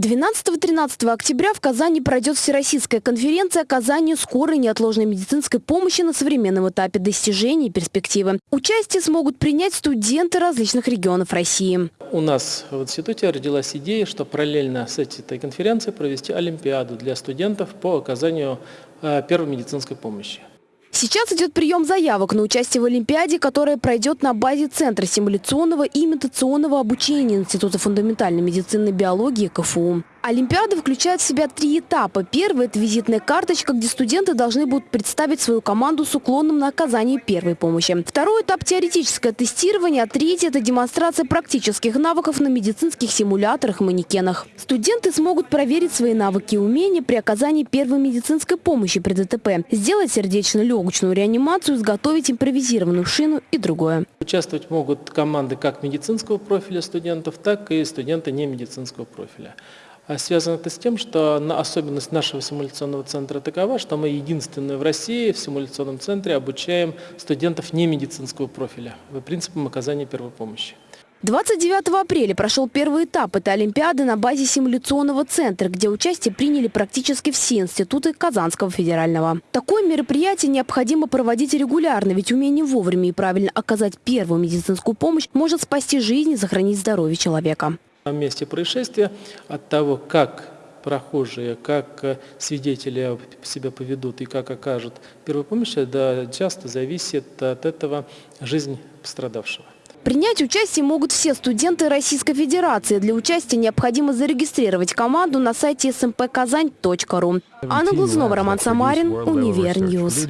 12-13 октября в Казани пройдет Всероссийская конференция оказанию скорой неотложной медицинской помощи на современном этапе достижений и перспективы. Участие смогут принять студенты различных регионов России. У нас в институте родилась идея, что параллельно с этой конференцией провести олимпиаду для студентов по оказанию э, первой медицинской помощи. Сейчас идет прием заявок на участие в Олимпиаде, которая пройдет на базе Центра симуляционного и имитационного обучения Института фундаментальной медицины и биологии КФУ. Олимпиада включает в себя три этапа. Первый – это визитная карточка, где студенты должны будут представить свою команду с уклоном на оказание первой помощи. Второй этап – теоретическое тестирование, а третий – это демонстрация практических навыков на медицинских симуляторах и манекенах. Студенты смогут проверить свои навыки и умения при оказании первой медицинской помощи при ДТП, сделать сердечно-легочную реанимацию, изготовить импровизированную шину и другое. Участвовать могут команды как медицинского профиля студентов, так и студенты не медицинского профиля. А связано это с тем, что особенность нашего симуляционного центра такова, что мы единственные в России в симуляционном центре обучаем студентов не медицинского профиля по принципам оказания первой помощи. 29 апреля прошел первый этап этой Олимпиады на базе симуляционного центра, где участие приняли практически все институты Казанского федерального. Такое мероприятие необходимо проводить регулярно, ведь умение вовремя и правильно оказать первую медицинскую помощь может спасти жизнь и сохранить здоровье человека. На месте происшествия от того, как прохожие, как э, свидетели себя поведут и как окажут первую помощь, да, часто зависит от этого жизнь пострадавшего. Принять участие могут все студенты Российской Федерации. Для участия необходимо зарегистрировать команду на сайте smpkazan.ru. Анна Глазунова, Роман Самарин, Univer News.